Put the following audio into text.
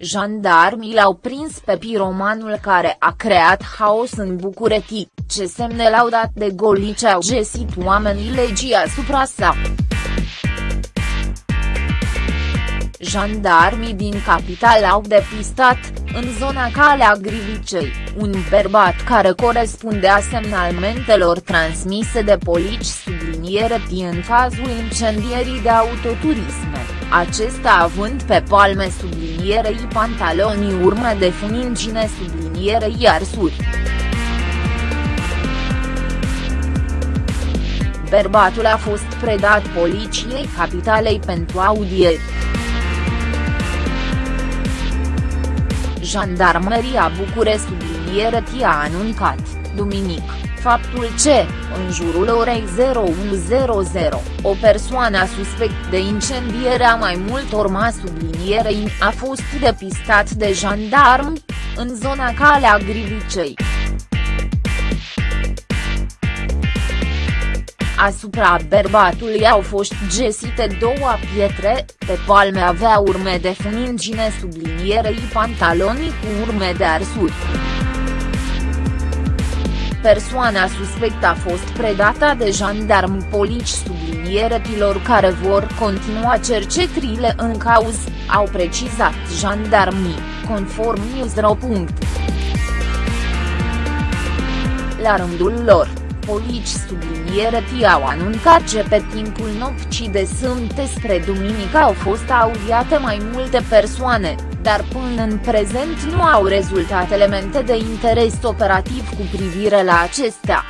Jandarmii l-au prins pe piromanul care a creat haos în București, ce semne l-au dat de golice au găsit oamenii legii asupra sa. Jandarmii din capital au depistat, în zona Calea Grivicei, un bărbat care corespundea semnalmentelor transmise de polici subliniere în cazul incendierii de autoturisme, acesta având pe palme sublinierei pantalonii urme de funingine sublinierei arsuri. Bărbatul a fost predat poliției capitalei pentru audieri. Jandarmeria București subliniere a anuncat, duminic, faptul ce, în jurul orei 0100, o persoană suspect de incendiere a mai multor ma sublinierei a fost depistat de jandarmi, în zona Calea Grivicei. Asupra bărbatului au fost găsite două pietre, pe palme avea urme de funingine sublinierei pantalonii cu urme de arsuri. Persoana suspectă a fost predată de jandarmi polici sublinieretilor care vor continua cercetările în cauz, au precizat jandarmii, conform Newsro. La rândul lor polici subliniere au anuncat că pe timpul nopții de sâmbătă spre duminică au fost audiate mai multe persoane, dar până în prezent nu au rezultat elemente de interes operativ cu privire la acestea.